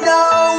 no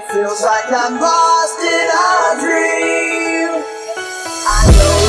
It feels like I'm lost in a dream. I know.